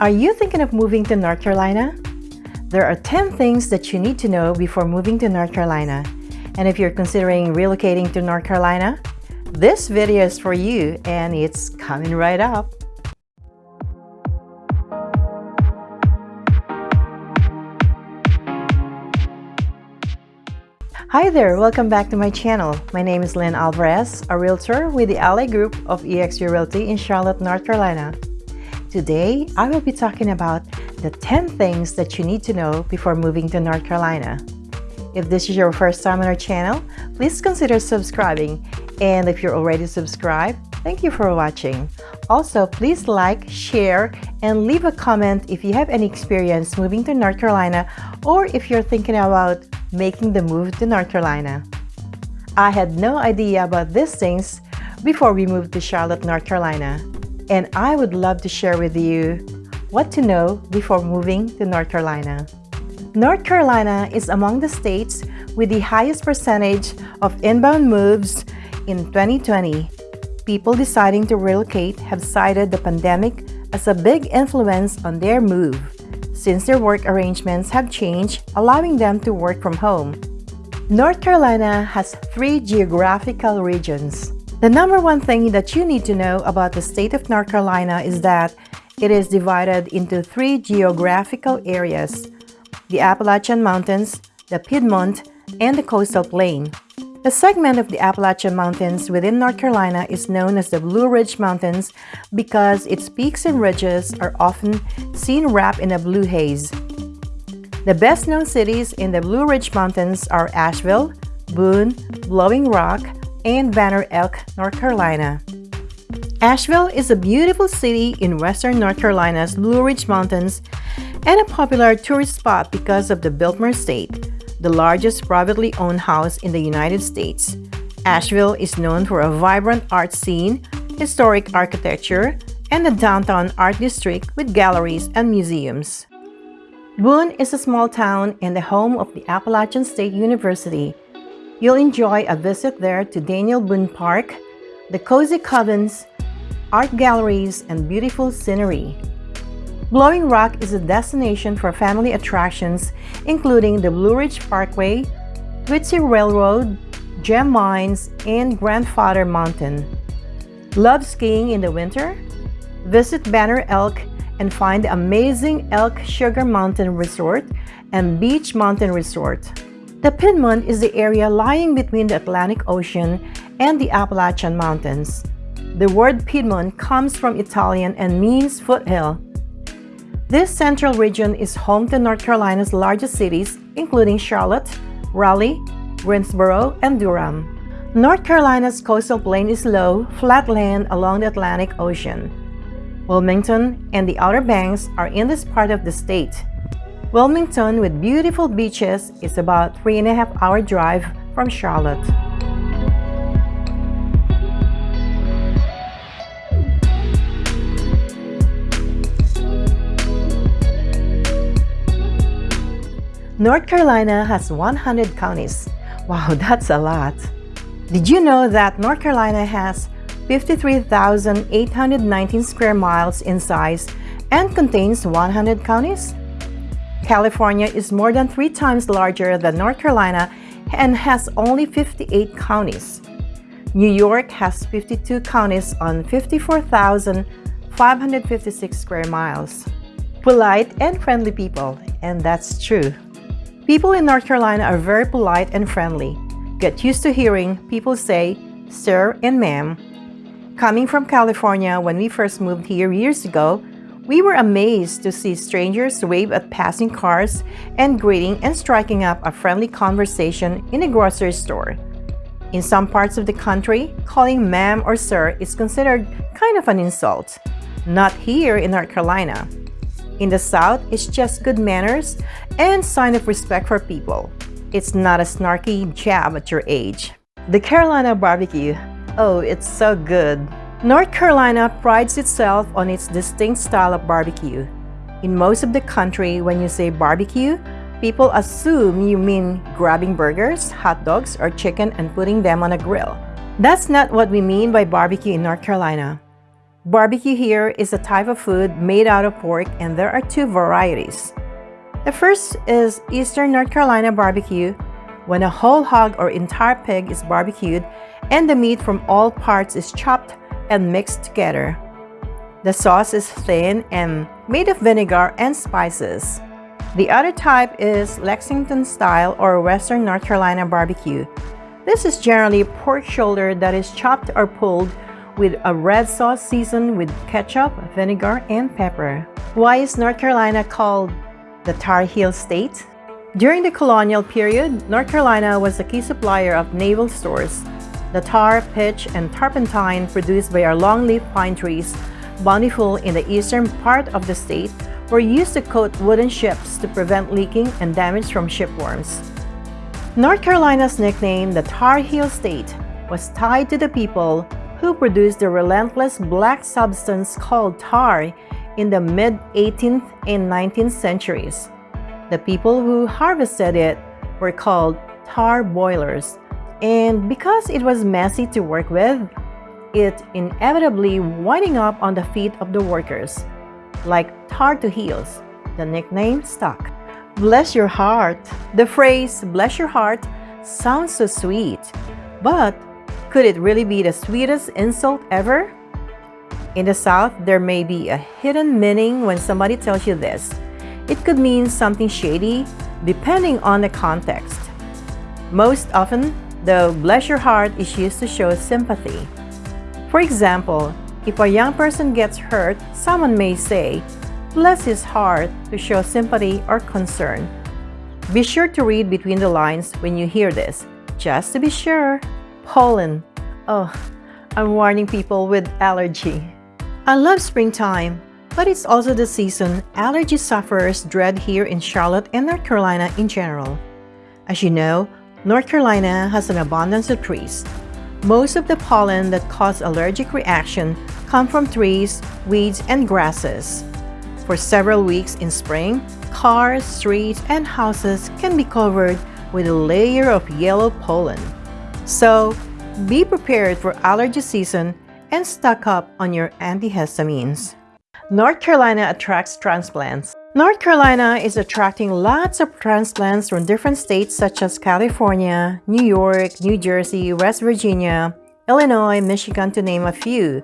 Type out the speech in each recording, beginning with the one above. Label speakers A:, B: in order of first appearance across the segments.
A: Are you thinking of moving to North Carolina? There are 10 things that you need to know before moving to North Carolina. And if you're considering relocating to North Carolina, this video is for you and it's coming right up. Hi there, welcome back to my channel. My name is Lynn Alvarez, a realtor with the Ally Group of eXp Realty in Charlotte, North Carolina. Today, I will be talking about the 10 things that you need to know before moving to North Carolina. If this is your first time on our channel, please consider subscribing. And if you're already subscribed, thank you for watching. Also, please like, share, and leave a comment if you have any experience moving to North Carolina or if you're thinking about making the move to North Carolina. I had no idea about these things before we moved to Charlotte, North Carolina and I would love to share with you what to know before moving to North Carolina. North Carolina is among the states with the highest percentage of inbound moves in 2020. People deciding to relocate have cited the pandemic as a big influence on their move, since their work arrangements have changed, allowing them to work from home. North Carolina has three geographical regions. The number one thing that you need to know about the state of North Carolina is that it is divided into three geographical areas, the Appalachian Mountains, the Piedmont, and the Coastal Plain. A segment of the Appalachian Mountains within North Carolina is known as the Blue Ridge Mountains because its peaks and ridges are often seen wrapped in a blue haze. The best-known cities in the Blue Ridge Mountains are Asheville, Boone, Blowing Rock, and Banner Elk, North Carolina. Asheville is a beautiful city in western North Carolina's Blue Ridge Mountains and a popular tourist spot because of the Biltmore Estate, the largest privately owned house in the United States. Asheville is known for a vibrant art scene, historic architecture, and a downtown art district with galleries and museums. Boone is a small town and the home of the Appalachian State University, You'll enjoy a visit there to Daniel Boone Park, the cozy cabins, art galleries, and beautiful scenery. Blowing Rock is a destination for family attractions including the Blue Ridge Parkway, Tweetsie Railroad, Gem Mines, and Grandfather Mountain. Love skiing in the winter? Visit Banner Elk and find the amazing Elk Sugar Mountain Resort and Beech Mountain Resort. The Piedmont is the area lying between the Atlantic Ocean and the Appalachian Mountains. The word Piedmont comes from Italian and means foothill. This central region is home to North Carolina's largest cities, including Charlotte, Raleigh, Greensboro, and Durham. North Carolina's coastal plain is low, flat land along the Atlantic Ocean. Wilmington and the Outer Banks are in this part of the state. Wilmington, with beautiful beaches, is about three and a half hour drive from Charlotte. North Carolina has 100 counties. Wow, that's a lot. Did you know that North Carolina has 53,819 square miles in size and contains 100 counties? California is more than three times larger than North Carolina and has only 58 counties. New York has 52 counties on 54,556 square miles. Polite and friendly people, and that's true. People in North Carolina are very polite and friendly. Get used to hearing people say, sir and ma'am. Coming from California when we first moved here years ago, we were amazed to see strangers wave at passing cars and greeting and striking up a friendly conversation in a grocery store. In some parts of the country, calling ma'am or sir is considered kind of an insult. Not here in North Carolina. In the South, it's just good manners and sign of respect for people. It's not a snarky jab at your age. The Carolina barbecue. Oh, it's so good. North Carolina prides itself on its distinct style of barbecue. In most of the country, when you say barbecue, people assume you mean grabbing burgers, hot dogs, or chicken and putting them on a grill. That's not what we mean by barbecue in North Carolina. Barbecue here is a type of food made out of pork and there are two varieties. The first is Eastern North Carolina barbecue, when a whole hog or entire pig is barbecued and the meat from all parts is chopped and mixed together. The sauce is thin and made of vinegar and spices. The other type is Lexington style or Western North Carolina barbecue. This is generally pork shoulder that is chopped or pulled with a red sauce seasoned with ketchup, vinegar, and pepper. Why is North Carolina called the Tar Heel State? During the colonial period, North Carolina was a key supplier of naval stores. The tar, pitch, and turpentine produced by our longleaf pine trees, bountiful in the eastern part of the state, were used to coat wooden ships to prevent leaking and damage from shipworms. North Carolina's nickname, the Tar Heel State, was tied to the people who produced the relentless black substance called tar in the mid-18th and 19th centuries. The people who harvested it were called tar boilers, and because it was messy to work with, it inevitably winding up on the feet of the workers. Like tar to heels, the nickname stuck. Bless your heart. The phrase, bless your heart, sounds so sweet, but could it really be the sweetest insult ever? In the South, there may be a hidden meaning when somebody tells you this. It could mean something shady, depending on the context. Most often, the bless your heart is used to show sympathy. For example, if a young person gets hurt, someone may say, bless his heart to show sympathy or concern. Be sure to read between the lines when you hear this, just to be sure. Pollen. Oh, I'm warning people with allergy. I love springtime, but it's also the season allergy sufferers dread here in Charlotte and North Carolina in general. As you know, North Carolina has an abundance of trees. Most of the pollen that cause allergic reaction come from trees, weeds, and grasses. For several weeks in spring, cars, streets, and houses can be covered with a layer of yellow pollen. So, be prepared for allergy season and stock up on your antihistamines. North Carolina attracts transplants. North Carolina is attracting lots of transplants from different states such as California, New York, New Jersey, West Virginia, Illinois, Michigan to name a few.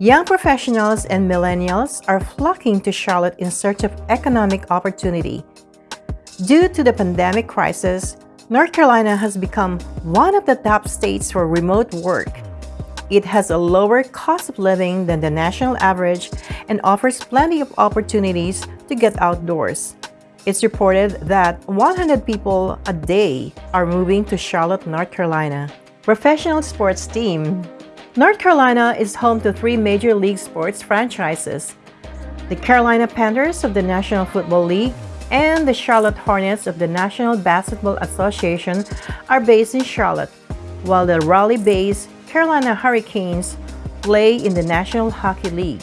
A: Young professionals and millennials are flocking to Charlotte in search of economic opportunity. Due to the pandemic crisis, North Carolina has become one of the top states for remote work. It has a lower cost of living than the national average and offers plenty of opportunities to get outdoors. It's reported that 100 people a day are moving to Charlotte, North Carolina. Professional sports team. North Carolina is home to three major league sports franchises. The Carolina Panthers of the National Football League and the Charlotte Hornets of the National Basketball Association are based in Charlotte, while the Raleigh-based Carolina Hurricanes play in the National Hockey League.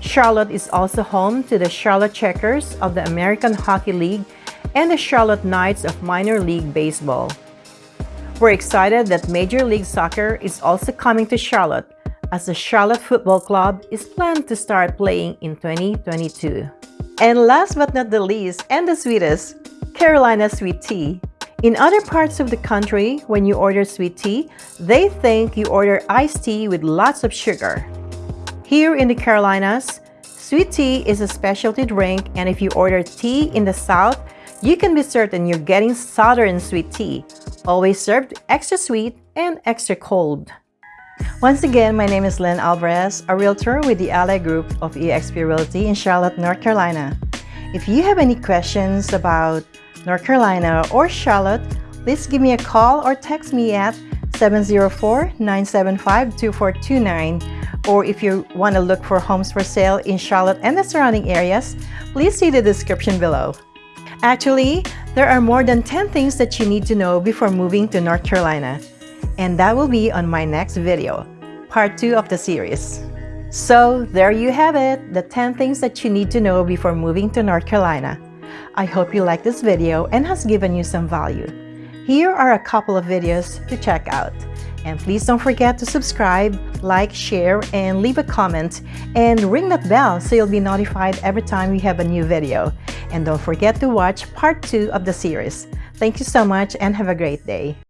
A: Charlotte is also home to the Charlotte Checkers of the American Hockey League and the Charlotte Knights of Minor League Baseball. We're excited that Major League Soccer is also coming to Charlotte as the Charlotte Football Club is planned to start playing in 2022. And last but not the least, and the sweetest, Carolina Sweet Tea. In other parts of the country, when you order sweet tea, they think you order iced tea with lots of sugar. Here in the Carolinas, sweet tea is a specialty drink and if you order tea in the South, you can be certain you're getting Southern sweet tea, always served extra sweet and extra cold. Once again, my name is Lynn Alvarez, a realtor with the Ally Group of eXp Realty in Charlotte, North Carolina. If you have any questions about North Carolina or Charlotte, please give me a call or text me at 704-975-2429 or if you want to look for homes for sale in Charlotte and the surrounding areas, please see the description below. Actually, there are more than 10 things that you need to know before moving to North Carolina and that will be on my next video, part 2 of the series. So there you have it, the 10 things that you need to know before moving to North Carolina. I hope you like this video and has given you some value. Here are a couple of videos to check out. And please don't forget to subscribe, like, share, and leave a comment. And ring that bell so you'll be notified every time we have a new video. And don't forget to watch part 2 of the series. Thank you so much and have a great day.